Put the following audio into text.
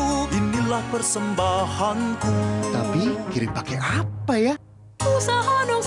untukku Inilah persembahanku Tapi kirim pakai apa ya? Usaha dong